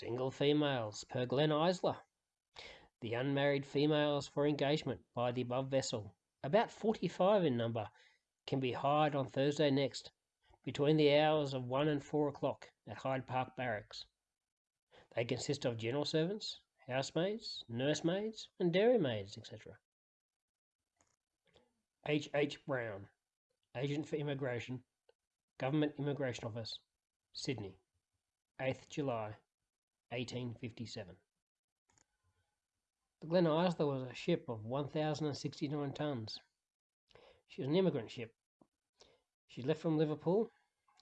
Single females per Glen Isla. The unmarried females for engagement by the above vessel, about 45 in number, can be hired on Thursday next, between the hours of 1 and 4 o'clock at Hyde Park Barracks. They consist of general servants, housemaids, nursemaids, and dairymaids, etc. H. H. Brown, Agent for Immigration, Government Immigration Office, Sydney, 8th July 1857. The Glen Isla was a ship of 1,069 tons. She was an immigrant ship. She left from Liverpool,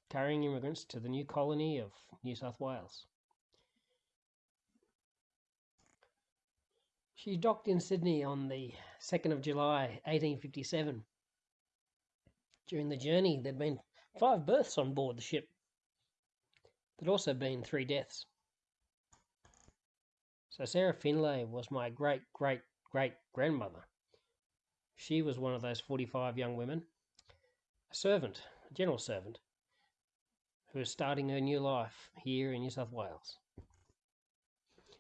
carrying immigrants to the new colony of New South Wales. She docked in Sydney on the 2nd of July 1857. During the journey, there'd been five births on board the ship. There'd also been three deaths. So Sarah Finlay was my great great great grandmother. She was one of those 45 young women, a servant, a general servant, who was starting her new life here in New South Wales.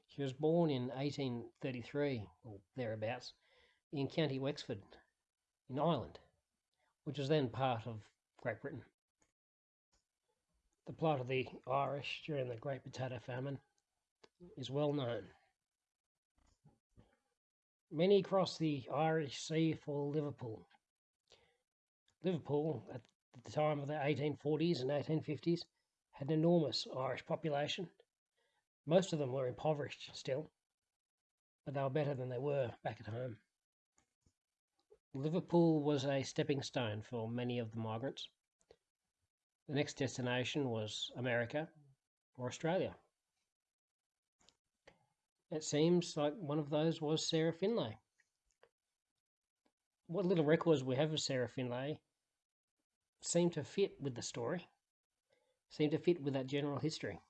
She was born in 1833, or thereabouts, in County Wexford, in Ireland, which was then part of Great Britain. The plight of the Irish during the Great Potato Famine is well known. Many crossed the Irish Sea for Liverpool. Liverpool, at the time of the 1840s and 1850s, had an enormous Irish population most of them were impoverished still, but they were better than they were back at home. Liverpool was a stepping stone for many of the migrants. The next destination was America or Australia. It seems like one of those was Sarah Finlay. What little records we have of Sarah Finlay seem to fit with the story, seem to fit with that general history.